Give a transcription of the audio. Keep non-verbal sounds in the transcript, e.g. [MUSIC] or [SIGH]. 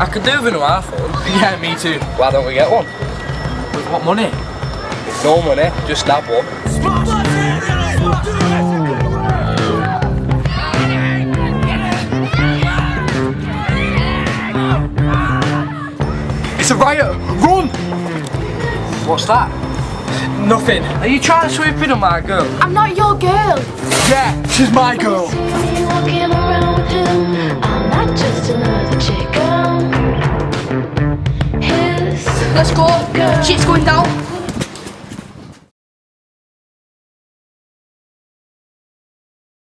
I could do with an iPhone. [LAUGHS] Yeah, me too. Why don't we get one? With what money? No money, just have one. It's a riot! Run! What's that? Nothing. Are you trying to sweep in on my girl? I'm not your girl. Yeah, she's my girl. Glasgow, X Quintal.